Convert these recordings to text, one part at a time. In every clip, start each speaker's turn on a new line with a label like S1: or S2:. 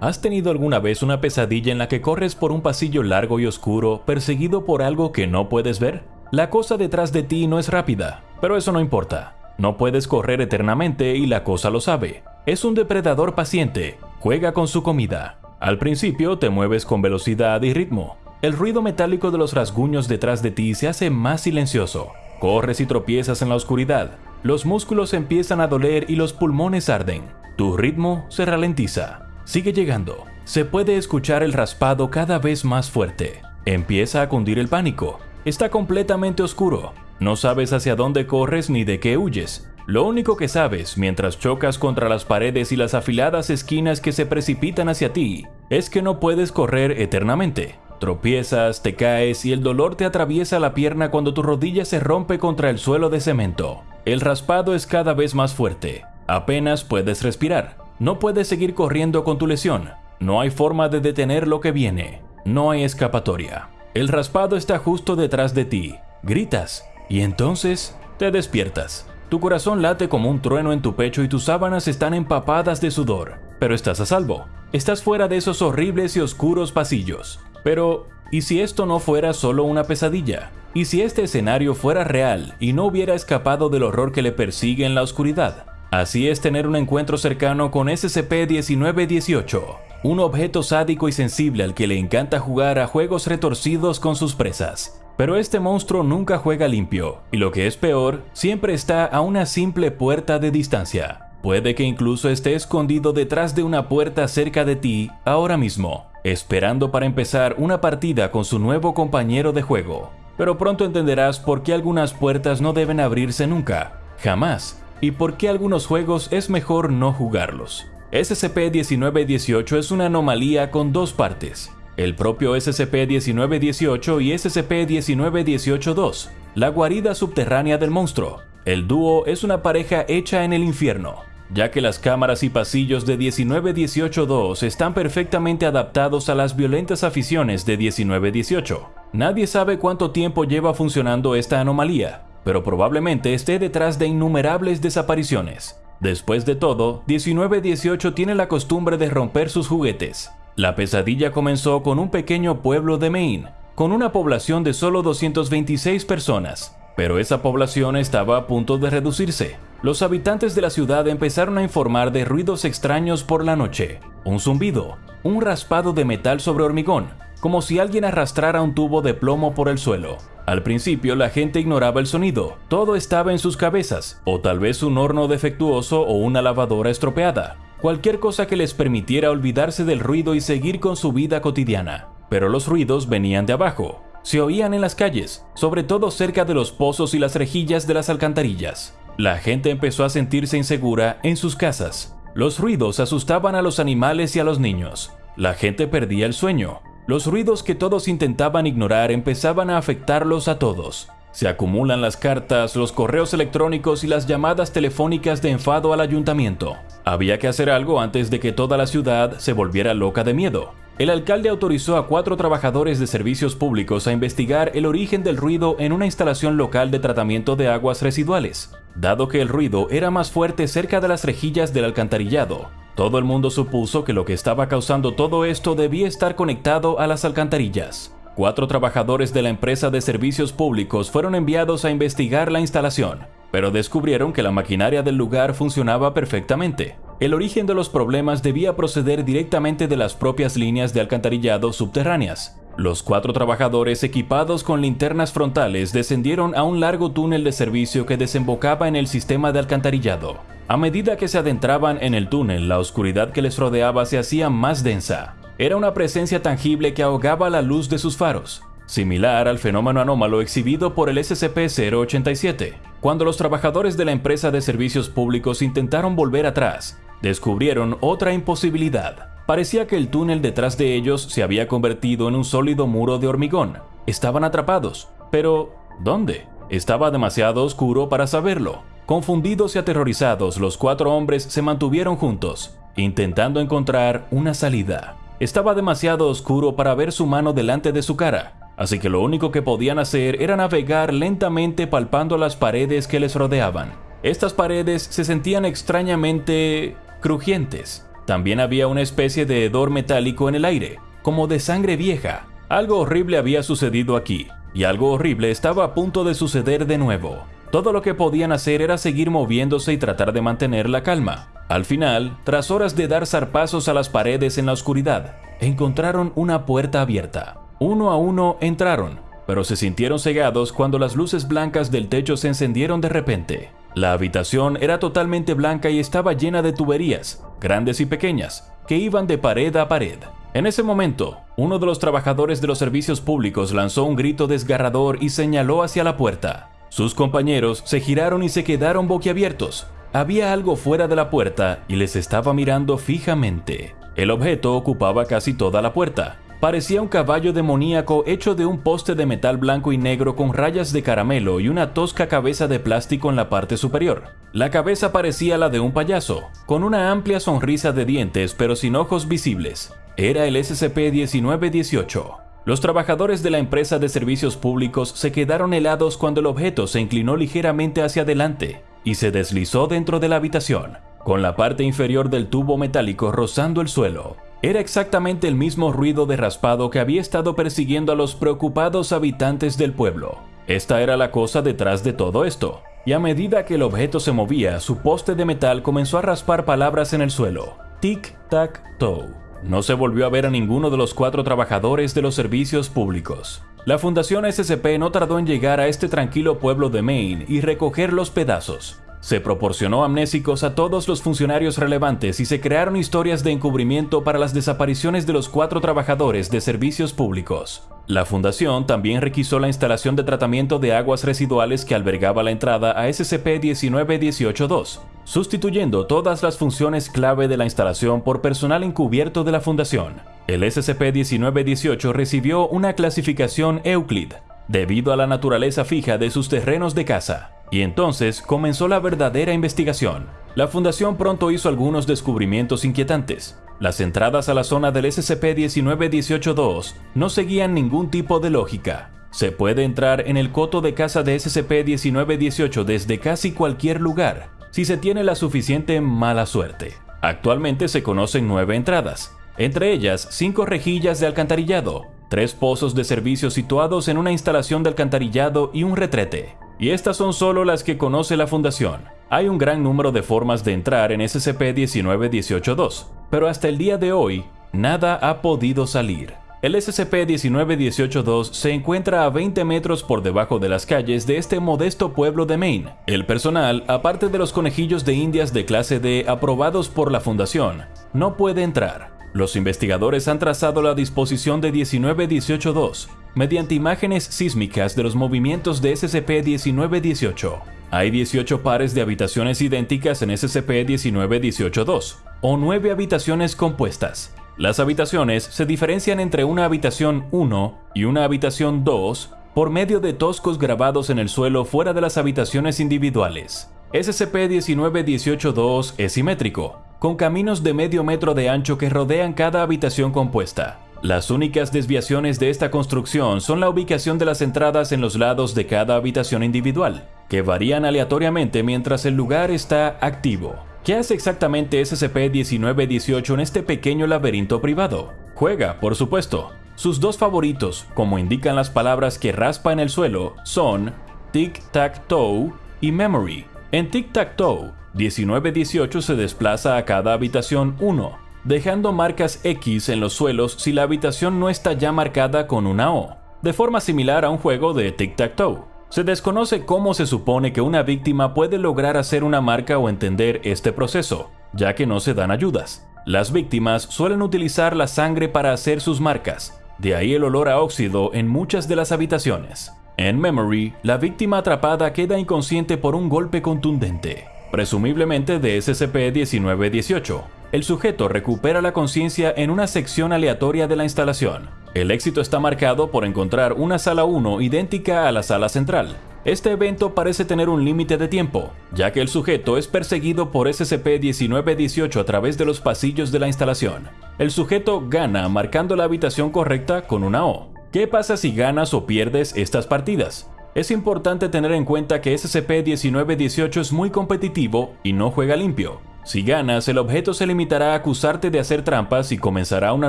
S1: ¿Has tenido alguna vez una pesadilla en la que corres por un pasillo largo y oscuro perseguido por algo que no puedes ver? La cosa detrás de ti no es rápida, pero eso no importa. No puedes correr eternamente y la cosa lo sabe. Es un depredador paciente, juega con su comida. Al principio te mueves con velocidad y ritmo. El ruido metálico de los rasguños detrás de ti se hace más silencioso. Corres y tropiezas en la oscuridad. Los músculos empiezan a doler y los pulmones arden. Tu ritmo se ralentiza. Sigue llegando. Se puede escuchar el raspado cada vez más fuerte. Empieza a cundir el pánico. Está completamente oscuro. No sabes hacia dónde corres ni de qué huyes. Lo único que sabes mientras chocas contra las paredes y las afiladas esquinas que se precipitan hacia ti es que no puedes correr eternamente. Tropiezas, te caes y el dolor te atraviesa la pierna cuando tu rodilla se rompe contra el suelo de cemento. El raspado es cada vez más fuerte. Apenas puedes respirar. No puedes seguir corriendo con tu lesión. No hay forma de detener lo que viene. No hay escapatoria. El raspado está justo detrás de ti. Gritas. Y entonces te despiertas. Tu corazón late como un trueno en tu pecho y tus sábanas están empapadas de sudor. Pero estás a salvo. Estás fuera de esos horribles y oscuros pasillos. Pero, ¿y si esto no fuera solo una pesadilla? ¿Y si este escenario fuera real y no hubiera escapado del horror que le persigue en la oscuridad? Así es tener un encuentro cercano con SCP-1918, un objeto sádico y sensible al que le encanta jugar a juegos retorcidos con sus presas. Pero este monstruo nunca juega limpio, y lo que es peor, siempre está a una simple puerta de distancia. Puede que incluso esté escondido detrás de una puerta cerca de ti ahora mismo, esperando para empezar una partida con su nuevo compañero de juego. Pero pronto entenderás por qué algunas puertas no deben abrirse nunca, jamás, y por qué algunos juegos es mejor no jugarlos. SCP-1918 es una anomalía con dos partes, el propio SCP-1918 y SCP-1918-2, la guarida subterránea del monstruo. El dúo es una pareja hecha en el infierno, ya que las cámaras y pasillos de 1918-2 están perfectamente adaptados a las violentas aficiones de 1918. Nadie sabe cuánto tiempo lleva funcionando esta anomalía, pero probablemente esté detrás de innumerables desapariciones. Después de todo, 1918 tiene la costumbre de romper sus juguetes. La pesadilla comenzó con un pequeño pueblo de Maine, con una población de solo 226 personas, pero esa población estaba a punto de reducirse. Los habitantes de la ciudad empezaron a informar de ruidos extraños por la noche, un zumbido, un raspado de metal sobre hormigón, como si alguien arrastrara un tubo de plomo por el suelo. Al principio la gente ignoraba el sonido, todo estaba en sus cabezas, o tal vez un horno defectuoso o una lavadora estropeada, cualquier cosa que les permitiera olvidarse del ruido y seguir con su vida cotidiana. Pero los ruidos venían de abajo, se oían en las calles, sobre todo cerca de los pozos y las rejillas de las alcantarillas. La gente empezó a sentirse insegura en sus casas. Los ruidos asustaban a los animales y a los niños. La gente perdía el sueño, los ruidos que todos intentaban ignorar empezaban a afectarlos a todos. Se acumulan las cartas, los correos electrónicos y las llamadas telefónicas de enfado al ayuntamiento. Había que hacer algo antes de que toda la ciudad se volviera loca de miedo. El alcalde autorizó a cuatro trabajadores de servicios públicos a investigar el origen del ruido en una instalación local de tratamiento de aguas residuales. Dado que el ruido era más fuerte cerca de las rejillas del alcantarillado, todo el mundo supuso que lo que estaba causando todo esto debía estar conectado a las alcantarillas. Cuatro trabajadores de la empresa de servicios públicos fueron enviados a investigar la instalación, pero descubrieron que la maquinaria del lugar funcionaba perfectamente. El origen de los problemas debía proceder directamente de las propias líneas de alcantarillado subterráneas. Los cuatro trabajadores equipados con linternas frontales descendieron a un largo túnel de servicio que desembocaba en el sistema de alcantarillado. A medida que se adentraban en el túnel, la oscuridad que les rodeaba se hacía más densa. Era una presencia tangible que ahogaba la luz de sus faros, similar al fenómeno anómalo exhibido por el SCP-087. Cuando los trabajadores de la empresa de servicios públicos intentaron volver atrás, descubrieron otra imposibilidad. Parecía que el túnel detrás de ellos se había convertido en un sólido muro de hormigón. Estaban atrapados. Pero, ¿dónde? Estaba demasiado oscuro para saberlo. Confundidos y aterrorizados, los cuatro hombres se mantuvieron juntos, intentando encontrar una salida. Estaba demasiado oscuro para ver su mano delante de su cara, así que lo único que podían hacer era navegar lentamente palpando las paredes que les rodeaban. Estas paredes se sentían extrañamente crujientes, También había una especie de hedor metálico en el aire, como de sangre vieja. Algo horrible había sucedido aquí, y algo horrible estaba a punto de suceder de nuevo. Todo lo que podían hacer era seguir moviéndose y tratar de mantener la calma. Al final, tras horas de dar zarpazos a las paredes en la oscuridad, encontraron una puerta abierta. Uno a uno entraron, pero se sintieron cegados cuando las luces blancas del techo se encendieron de repente. La habitación era totalmente blanca y estaba llena de tuberías, grandes y pequeñas, que iban de pared a pared. En ese momento, uno de los trabajadores de los servicios públicos lanzó un grito desgarrador y señaló hacia la puerta. Sus compañeros se giraron y se quedaron boquiabiertos. Había algo fuera de la puerta y les estaba mirando fijamente. El objeto ocupaba casi toda la puerta, parecía un caballo demoníaco hecho de un poste de metal blanco y negro con rayas de caramelo y una tosca cabeza de plástico en la parte superior. La cabeza parecía la de un payaso, con una amplia sonrisa de dientes pero sin ojos visibles. Era el SCP-1918. Los trabajadores de la empresa de servicios públicos se quedaron helados cuando el objeto se inclinó ligeramente hacia adelante y se deslizó dentro de la habitación, con la parte inferior del tubo metálico rozando el suelo. Era exactamente el mismo ruido de raspado que había estado persiguiendo a los preocupados habitantes del pueblo. Esta era la cosa detrás de todo esto, y a medida que el objeto se movía, su poste de metal comenzó a raspar palabras en el suelo. Tic-tac-toe. No se volvió a ver a ninguno de los cuatro trabajadores de los servicios públicos. La Fundación SCP no tardó en llegar a este tranquilo pueblo de Maine y recoger los pedazos. Se proporcionó amnésicos a todos los funcionarios relevantes y se crearon historias de encubrimiento para las desapariciones de los cuatro trabajadores de servicios públicos. La fundación también requisó la instalación de tratamiento de aguas residuales que albergaba la entrada a SCP-19182, sustituyendo todas las funciones clave de la instalación por personal encubierto de la fundación. El SCP-1918 recibió una clasificación Euclid, debido a la naturaleza fija de sus terrenos de caza. Y entonces comenzó la verdadera investigación. La Fundación pronto hizo algunos descubrimientos inquietantes. Las entradas a la zona del SCP-1918-2 no seguían ningún tipo de lógica. Se puede entrar en el coto de casa de SCP-1918 desde casi cualquier lugar, si se tiene la suficiente mala suerte. Actualmente se conocen nueve entradas, entre ellas cinco rejillas de alcantarillado, tres pozos de servicio situados en una instalación de alcantarillado y un retrete. Y estas son solo las que conoce la Fundación. Hay un gran número de formas de entrar en SCP-19182, pero hasta el día de hoy, nada ha podido salir. El SCP-19182 se encuentra a 20 metros por debajo de las calles de este modesto pueblo de Maine. El personal, aparte de los conejillos de indias de clase D aprobados por la Fundación, no puede entrar. Los investigadores han trazado la disposición de 19182 mediante imágenes sísmicas de los movimientos de SCP-1918. Hay 18 pares de habitaciones idénticas en SCP-1918-2, o 9 habitaciones compuestas. Las habitaciones se diferencian entre una habitación 1 y una habitación 2 por medio de toscos grabados en el suelo fuera de las habitaciones individuales. SCP-1918-2 es simétrico, con caminos de medio metro de ancho que rodean cada habitación compuesta. Las únicas desviaciones de esta construcción son la ubicación de las entradas en los lados de cada habitación individual, que varían aleatoriamente mientras el lugar está activo. ¿Qué hace exactamente SCP-1918 en este pequeño laberinto privado? Juega, por supuesto. Sus dos favoritos, como indican las palabras que raspa en el suelo, son Tic-Tac-Toe y Memory. En Tic-Tac-Toe, 1918 se desplaza a cada habitación 1, dejando marcas X en los suelos si la habitación no está ya marcada con una O, de forma similar a un juego de tic-tac-toe. Se desconoce cómo se supone que una víctima puede lograr hacer una marca o entender este proceso, ya que no se dan ayudas. Las víctimas suelen utilizar la sangre para hacer sus marcas, de ahí el olor a óxido en muchas de las habitaciones. En Memory, la víctima atrapada queda inconsciente por un golpe contundente, presumiblemente de SCP-1918. El sujeto recupera la conciencia en una sección aleatoria de la instalación. El éxito está marcado por encontrar una sala 1 idéntica a la sala central. Este evento parece tener un límite de tiempo, ya que el sujeto es perseguido por SCP-1918 a través de los pasillos de la instalación. El sujeto gana marcando la habitación correcta con una O. ¿Qué pasa si ganas o pierdes estas partidas? Es importante tener en cuenta que SCP-1918 es muy competitivo y no juega limpio. Si ganas, el objeto se limitará a acusarte de hacer trampas y comenzará una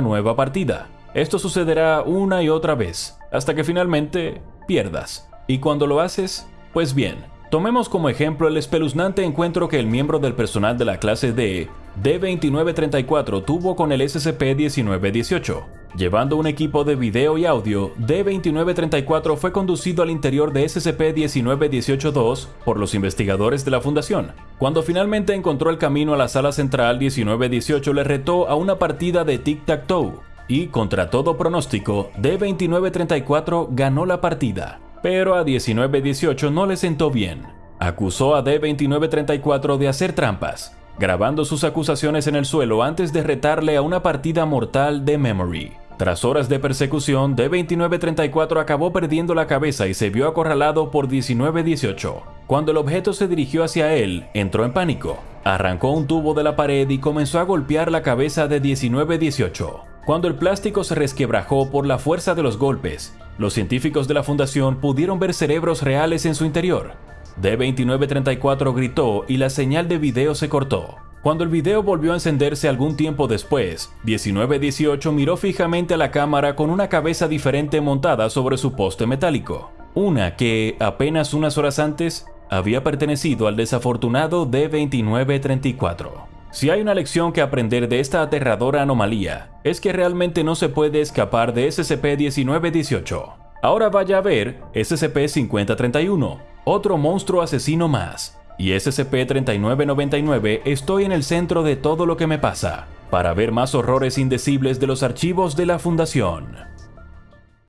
S1: nueva partida. Esto sucederá una y otra vez, hasta que finalmente pierdas. Y cuando lo haces, pues bien, tomemos como ejemplo el espeluznante encuentro que el miembro del personal de la clase D, D2934, tuvo con el SCP-1918. Llevando un equipo de video y audio, D2934 fue conducido al interior de SCP-1918-2 por los investigadores de la Fundación. Cuando finalmente encontró el camino a la sala central, 1918 le retó a una partida de tic-tac-toe, y contra todo pronóstico, D2934 ganó la partida. Pero a 1918 no le sentó bien. Acusó a D2934 de hacer trampas, grabando sus acusaciones en el suelo antes de retarle a una partida mortal de Memory. Tras horas de persecución, D2934 acabó perdiendo la cabeza y se vio acorralado por 1918. Cuando el objeto se dirigió hacia él, entró en pánico. Arrancó un tubo de la pared y comenzó a golpear la cabeza de 1918. Cuando el plástico se resquebrajó por la fuerza de los golpes, los científicos de la fundación pudieron ver cerebros reales en su interior. D2934 gritó y la señal de video se cortó. Cuando el video volvió a encenderse algún tiempo después, 1918 miró fijamente a la cámara con una cabeza diferente montada sobre su poste metálico. Una que, apenas unas horas antes, había pertenecido al desafortunado D2934. Si hay una lección que aprender de esta aterradora anomalía, es que realmente no se puede escapar de SCP-1918. Ahora vaya a ver SCP-5031, otro monstruo asesino más. Y SCP-3999 estoy en el centro de todo lo que me pasa, para ver más horrores indecibles de los archivos de la Fundación.